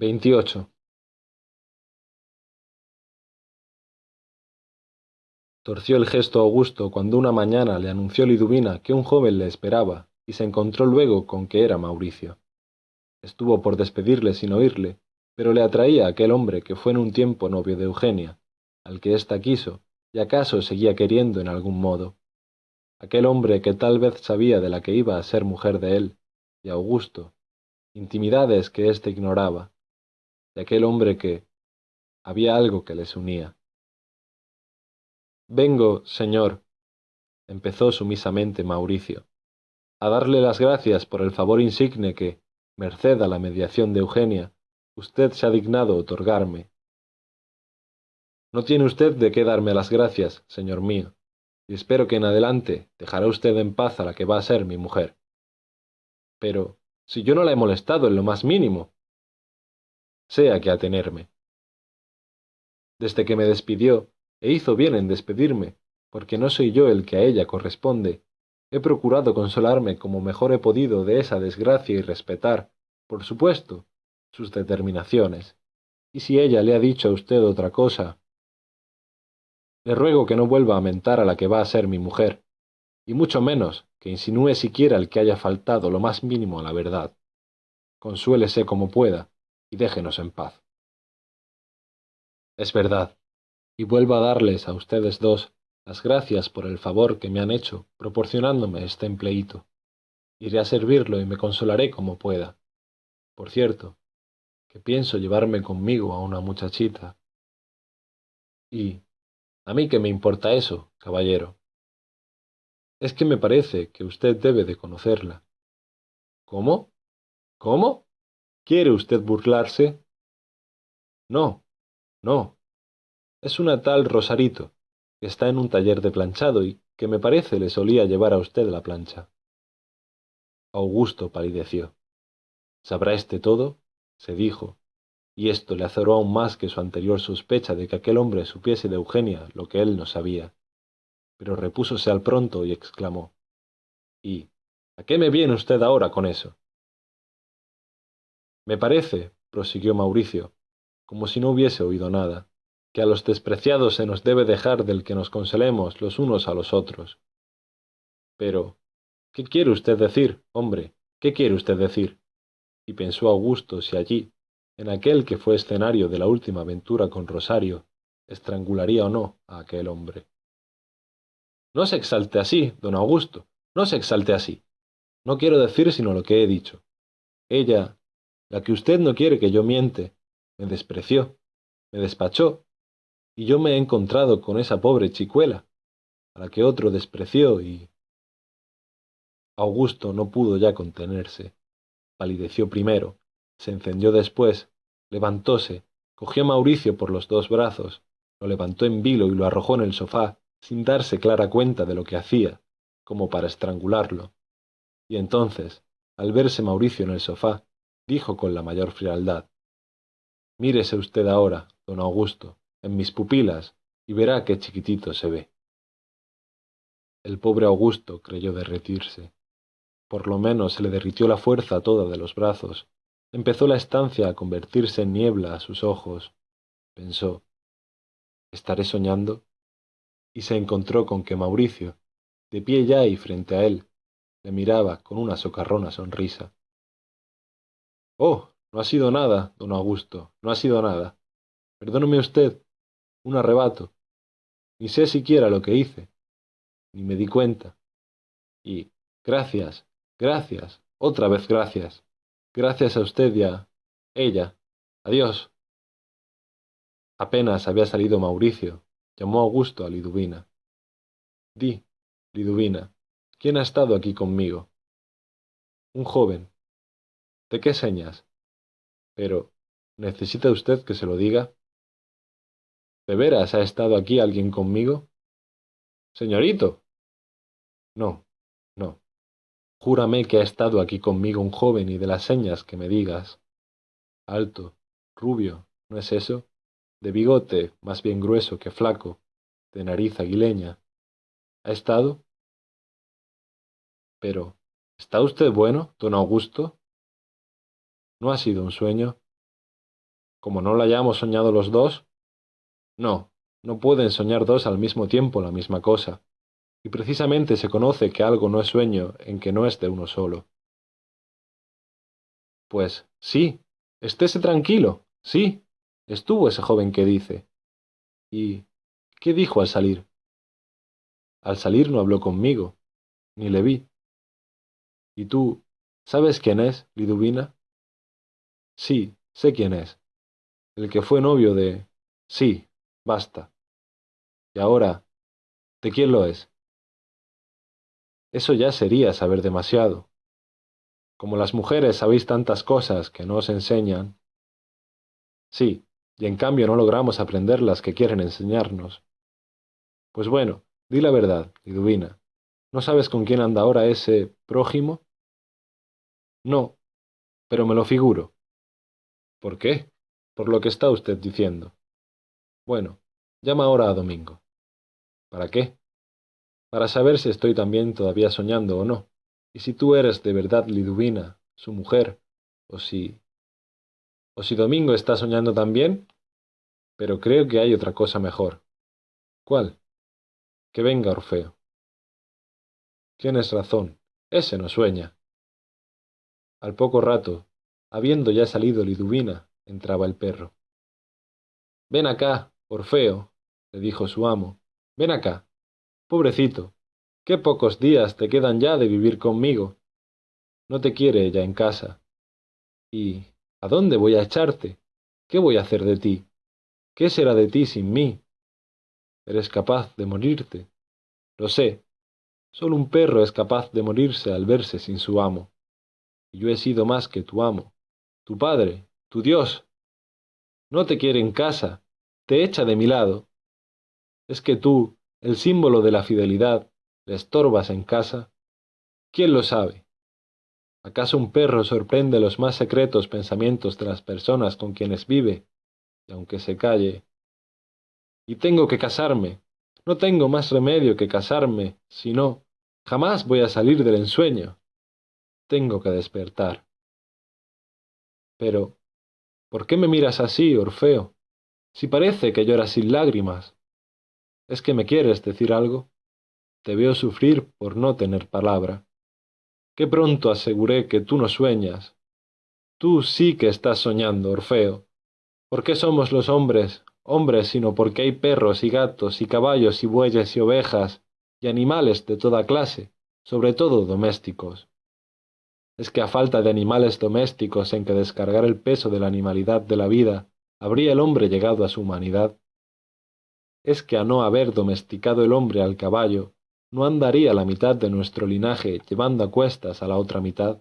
veintiocho. Torció el gesto augusto cuando una mañana le anunció liduvina que un joven le esperaba y se encontró luego con que era mauricio. Estuvo por despedirle sin oírle pero le atraía aquel hombre que fue en un tiempo novio de eugenia al que ésta quiso y acaso seguía queriendo en algún modo. Aquel hombre que tal vez sabía de la que iba a ser mujer de él y augusto intimidades que éste ignoraba de aquel hombre que había algo que les unía. Vengo señor empezó sumisamente mauricio a darle las gracias por el favor insigne que merced a la mediación de eugenia usted se ha dignado otorgarme. No tiene usted de qué darme las gracias señor mío y espero que en adelante dejará usted en paz a la que va a ser mi mujer. Pero si yo no la he molestado en lo más mínimo sea que atenerme. Desde que me despidió e hizo bien en despedirme porque no soy yo el que a ella corresponde. He procurado consolarme como mejor he podido de esa desgracia y respetar por supuesto sus determinaciones. Y si ella le ha dicho a usted otra cosa le ruego que no vuelva a mentar a la que va a ser mi mujer y mucho menos que insinúe siquiera el que haya faltado lo más mínimo a la verdad. Consuélese como pueda y déjenos en paz. Es verdad y vuelvo a darles a ustedes dos las gracias por el favor que me han hecho proporcionándome este empleíto iré a servirlo y me consolaré como pueda. Por cierto que pienso llevarme conmigo a una muchachita. Y a mí qué me importa eso caballero es que me parece que usted debe de conocerla. Cómo cómo quiere usted burlarse no no. Es una tal rosarito que está en un taller de planchado y que me parece le solía llevar a usted la plancha. Augusto palideció. Sabrá éste todo se dijo. Y esto le azoró aún más que su anterior sospecha de que aquel hombre supiese de eugenia lo que él no sabía. Pero repúsose al pronto y exclamó y a qué me viene usted ahora con eso me parece prosiguió mauricio como si no hubiese oído nada que a los despreciados se nos debe dejar del que nos consolemos los unos a los otros. Pero qué quiere usted decir hombre qué quiere usted decir y pensó augusto si allí en aquel que fue escenario de la última aventura con rosario estrangularía o no a aquel hombre. No se exalte así don augusto no se exalte así. No quiero decir sino lo que he dicho. Ella la que usted no quiere que yo miente. Me despreció me despachó y yo me he encontrado con esa pobre chicuela a la que otro despreció y augusto no pudo ya contenerse. Palideció primero se encendió después levantóse cogió a mauricio por los dos brazos lo levantó en vilo y lo arrojó en el sofá sin darse clara cuenta de lo que hacía como para estrangularlo. Y entonces al verse mauricio en el sofá dijo con la mayor frialdad. Mírese usted ahora don augusto en mis pupilas y verá qué chiquitito se ve. El pobre augusto creyó derretirse. Por lo menos se le derritió la fuerza toda de los brazos. Empezó la estancia a convertirse en niebla a sus ojos. Pensó estaré soñando y se encontró con que mauricio de pie ya y frente a él le miraba con una socarrona sonrisa oh no ha sido nada don augusto no ha sido nada. Perdóneme usted un arrebato. Ni sé siquiera lo que hice ni me di cuenta. Y gracias gracias otra vez gracias. Gracias a usted y a ella. Adiós. Apenas había salido mauricio llamó augusto a liduvina. Di liduvina quién ha estado aquí conmigo un joven de qué señas pero necesita usted que se lo diga de veras ha estado aquí alguien conmigo señorito. No no. Júrame que ha estado aquí conmigo un joven y de las señas que me digas. Alto rubio no es eso de bigote más bien grueso que flaco de nariz aguileña. Ha estado pero está usted bueno don augusto no ha sido un sueño como no la hayamos soñado los dos. No, no pueden soñar dos al mismo tiempo la misma cosa, y precisamente se conoce que algo no es sueño en que no es de uno solo. Pues sí, estése tranquilo, sí, estuvo ese joven que dice. ¿Y qué dijo al salir? Al salir no habló conmigo, ni le vi. ¿Y tú, sabes quién es, Liduvina? Sí, sé quién es. El que fue novio de... Sí, basta. Y ahora, ¿de quién lo es? Eso ya sería saber demasiado. Como las mujeres sabéis tantas cosas que no os enseñan. Sí, y en cambio no logramos aprender las que quieren enseñarnos. Pues bueno, di la verdad, Liduvina. ¿No sabes con quién anda ahora ese prójimo? No, pero me lo figuro. ¿Por qué? Por lo que está usted diciendo. Bueno, llama ahora a Domingo. ¿Para qué? Para saber si estoy también todavía soñando o no, y si tú eres de verdad Liduvina, su mujer, o si... o si Domingo está soñando también. Pero creo que hay otra cosa mejor. ¿Cuál? Que venga Orfeo. Tienes razón, ese no sueña. Al poco rato, habiendo ya salido Liduvina, entraba el perro. Ven acá, Orfeo, le dijo su amo, ven acá. Pobrecito, qué pocos días te quedan ya de vivir conmigo. No te quiere ella en casa. ¿Y a dónde voy a echarte? ¿Qué voy a hacer de ti? ¿Qué será de ti sin mí? Eres capaz de morirte. Lo sé, Solo un perro es capaz de morirse al verse sin su amo. Y yo he sido más que tu amo, tu padre, tu Dios. No te quiere en casa, te echa de mi lado. Es que tú, el símbolo de la fidelidad, le estorbas en casa. ¿Quién lo sabe? ¿Acaso un perro sorprende los más secretos pensamientos de las personas con quienes vive? Y aunque se calle... Y tengo que casarme, no tengo más remedio que casarme, si no, jamás voy a salir del ensueño. Tengo que despertar. Pero, ¿por qué me miras así, Orfeo? Si parece que lloras sin lágrimas. ¿Es que me quieres decir algo? Te veo sufrir por no tener palabra. Qué pronto aseguré que tú no sueñas. Tú sí que estás soñando, Orfeo. ¿Por qué somos los hombres hombres, sino porque hay perros y gatos y caballos y bueyes y ovejas y animales de toda clase, sobre todo domésticos. Es que a falta de animales domésticos en que descargar el peso de la animalidad de la vida, habría el hombre llegado a su humanidad. Es que a no haber domesticado el hombre al caballo, no andaría la mitad de nuestro linaje llevando a cuestas a la otra mitad.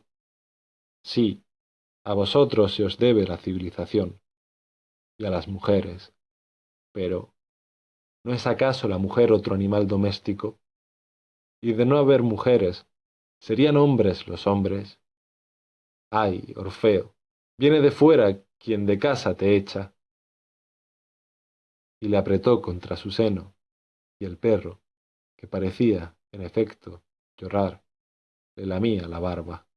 Sí, a vosotros se os debe la civilización, y a las mujeres. Pero, ¿no es acaso la mujer otro animal doméstico? Y de no haber mujeres, ¿serían hombres los hombres? Ay, Orfeo, viene de fuera quien de casa te echa. Y le apretó contra su seno, y el perro, que parecía, en efecto, llorar, le lamía la barba.